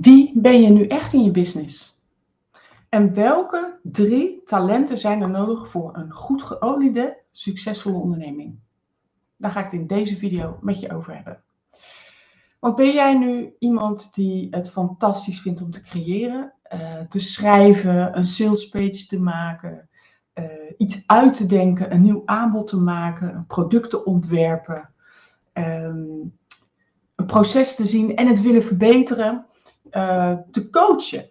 Wie ben je nu echt in je business? En welke drie talenten zijn er nodig voor een goed geoliede, succesvolle onderneming? Daar ga ik het in deze video met je over hebben. Want ben jij nu iemand die het fantastisch vindt om te creëren, uh, te schrijven, een salespage te maken, uh, iets uit te denken, een nieuw aanbod te maken, een product te ontwerpen, um, een proces te zien en het willen verbeteren, uh, te coachen.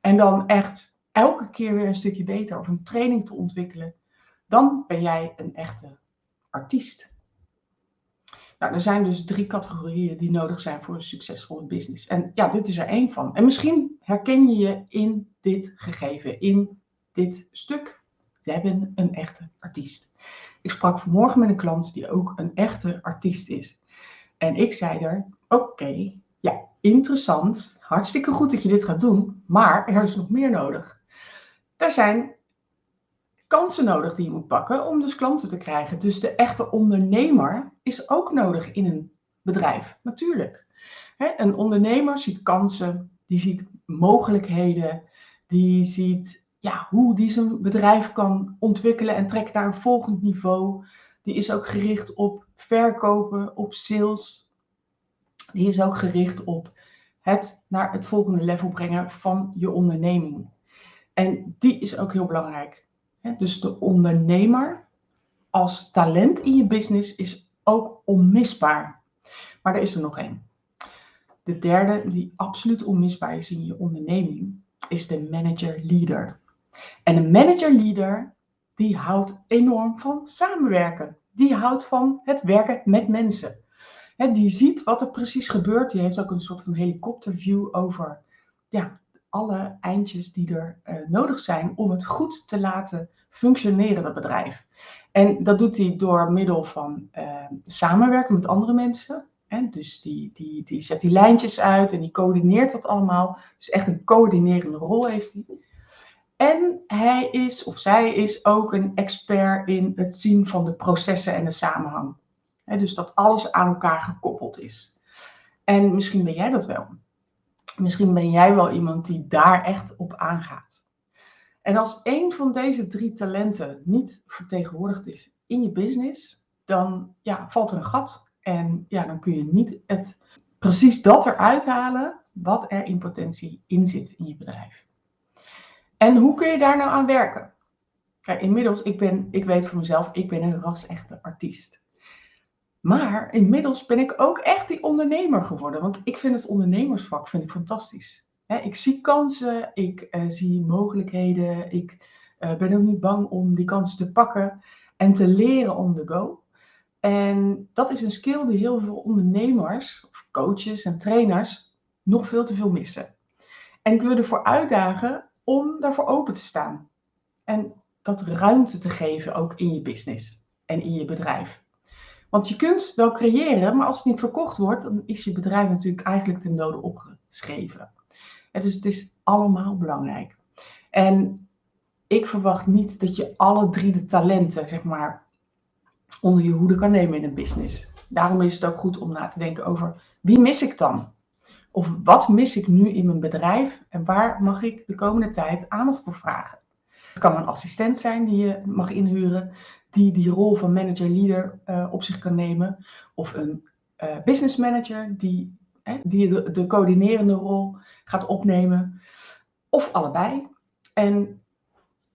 En dan echt elke keer weer een stukje beter of een training te ontwikkelen, dan ben jij een echte artiest. Nou, er zijn dus drie categorieën die nodig zijn voor een succesvolle business. En ja, dit is er één van. En misschien herken je je in dit gegeven, in dit stuk. Jij bent een echte artiest. Ik sprak vanmorgen met een klant die ook een echte artiest is. En ik zei er, oké, interessant, hartstikke goed dat je dit gaat doen, maar er is nog meer nodig. Er zijn kansen nodig die je moet pakken om dus klanten te krijgen. Dus de echte ondernemer is ook nodig in een bedrijf, natuurlijk. een ondernemer ziet kansen, die ziet mogelijkheden, die ziet ja, hoe die zijn bedrijf kan ontwikkelen en trekken naar een volgend niveau. Die is ook gericht op verkopen, op sales. Die is ook gericht op het naar het volgende level brengen van je onderneming. En die is ook heel belangrijk. Dus de ondernemer als talent in je business is ook onmisbaar. Maar er is er nog één. De derde, die absoluut onmisbaar is in je onderneming, is de manager-leader. En een manager-leader, die houdt enorm van samenwerken. Die houdt van het werken met mensen. Die ziet wat er precies gebeurt. Die heeft ook een soort van helikopterview over ja, alle eindjes die er uh, nodig zijn om het goed te laten functioneren, het bedrijf. En dat doet hij door middel van uh, samenwerken met andere mensen. Hè? Dus die, die, die zet die lijntjes uit en die coördineert dat allemaal. Dus echt een coördinerende rol heeft hij. En hij is of zij is ook een expert in het zien van de processen en de samenhang. Dus dat alles aan elkaar gekoppeld is. En misschien ben jij dat wel. Misschien ben jij wel iemand die daar echt op aangaat. En als een van deze drie talenten niet vertegenwoordigd is in je business, dan ja, valt er een gat. En ja, dan kun je niet het, precies dat eruit halen wat er in potentie in zit in je bedrijf. En hoe kun je daar nou aan werken? Kijk, inmiddels, ik, ben, ik weet voor mezelf, ik ben een ras-echte artiest. Maar inmiddels ben ik ook echt die ondernemer geworden. Want ik vind het ondernemersvak vind ik fantastisch. ik zie kansen, ik eh, zie mogelijkheden. Ik uh, ben ook niet bang om die kansen te pakken en te leren on the go. En dat is een skill die heel veel ondernemers, of coaches en trainers nog veel te veel missen. En ik wil ervoor uitdagen om daarvoor open te staan. En dat ruimte te geven ook in je business en in je bedrijf. Want je kunt wel creëren, maar als het niet verkocht wordt, dan is je bedrijf natuurlijk eigenlijk ten dode opgeschreven. En dus het is allemaal belangrijk. En ik verwacht niet dat je alle drie de talenten, zeg maar, onder je hoede kan nemen in een business. Daarom is het ook goed om na te denken over wie mis ik dan? Of wat mis ik nu in mijn bedrijf en waar mag ik de komende tijd aandacht voor vragen? Kan een assistent zijn die je mag inhuren, die die rol van manager-leader uh, op zich kan nemen. Of een uh, business manager die, die de, de coördinerende rol gaat opnemen. Of allebei. En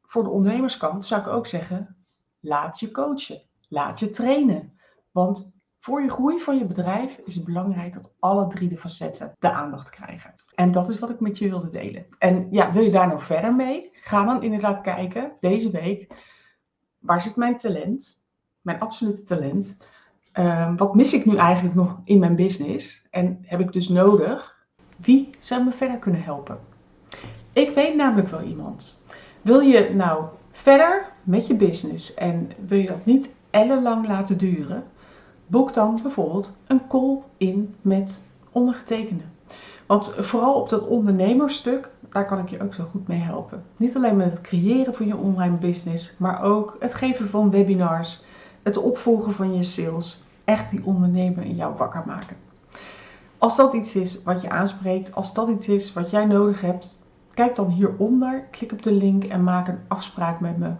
voor de ondernemerskant zou ik ook zeggen, laat je coachen. Laat je trainen. Want voor je groei van je bedrijf is het belangrijk dat alle drie de facetten de aandacht krijgen. En dat is wat ik met je wilde delen. En ja, wil je daar nou verder mee? Ga dan inderdaad kijken deze week waar zit mijn talent, mijn absolute talent? Uh, wat mis ik nu eigenlijk nog in mijn business? En heb ik dus nodig? Wie zou me verder kunnen helpen? Ik weet namelijk wel iemand. Wil je nou verder met je business en wil je dat niet ellenlang laten duren? boek dan bijvoorbeeld een call in met ondergetekende. Want vooral op dat ondernemersstuk, daar kan ik je ook zo goed mee helpen. Niet alleen met het creëren van je online business, maar ook het geven van webinars, het opvolgen van je sales, echt die ondernemer in jou wakker maken. Als dat iets is wat je aanspreekt, als dat iets is wat jij nodig hebt, kijk dan hieronder, klik op de link en maak een afspraak met me.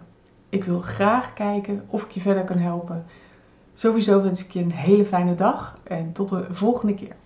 Ik wil graag kijken of ik je verder kan helpen Sowieso wens ik je een hele fijne dag en tot de volgende keer.